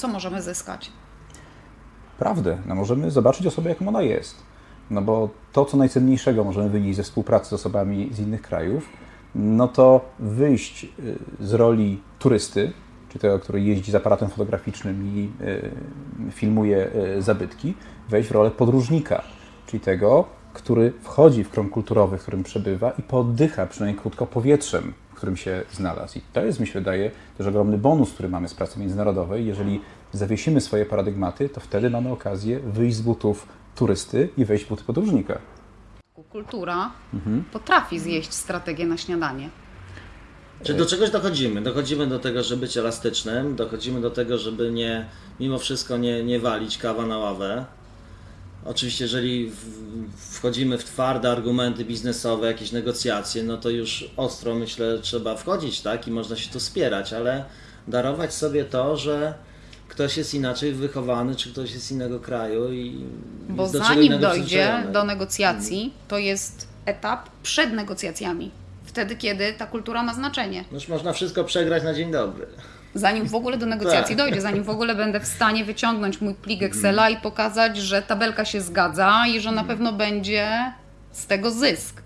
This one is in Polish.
Co możemy zyskać? prawdę. No możemy zobaczyć osobę, jaką ona jest. No bo to, co najcenniejszego możemy wynieść ze współpracy z osobami z innych krajów, no to wyjść y, z roli turysty, czy tego, który jeździ z aparatem fotograficznym i y, filmuje y, zabytki, wejść w rolę podróżnika, czyli tego, który wchodzi w krąg kulturowy, w którym przebywa i poddycha przynajmniej krótko powietrzem, w którym się znalazł. I to jest, mi się wydaje, też ogromny bonus, który mamy z pracy międzynarodowej. Jeżeli zawiesimy swoje paradygmaty, to wtedy mamy okazję wyjść z butów turysty i wejść w buty podróżnika. Kultura potrafi zjeść strategię na śniadanie. Czy do czegoś dochodzimy? Dochodzimy do tego, żeby być elastycznym, dochodzimy do tego, żeby nie, mimo wszystko nie, nie walić kawa na ławę. Oczywiście, jeżeli wchodzimy w twarde argumenty biznesowe, jakieś negocjacje, no to już ostro myślę trzeba wchodzić, tak? I można się tu spierać, ale darować sobie to, że ktoś jest inaczej wychowany, czy ktoś jest z innego kraju i Bo jest do zanim dojdzie do negocjacji, to jest etap przed negocjacjami. Wtedy, kiedy ta kultura ma znaczenie. Już można wszystko przegrać na dzień dobry. Zanim w ogóle do negocjacji Tak. dojdzie, zanim w ogóle będę w stanie wyciągnąć mój plik Excela i pokazać, że tabelka się zgadza i że na pewno będzie z tego zysk.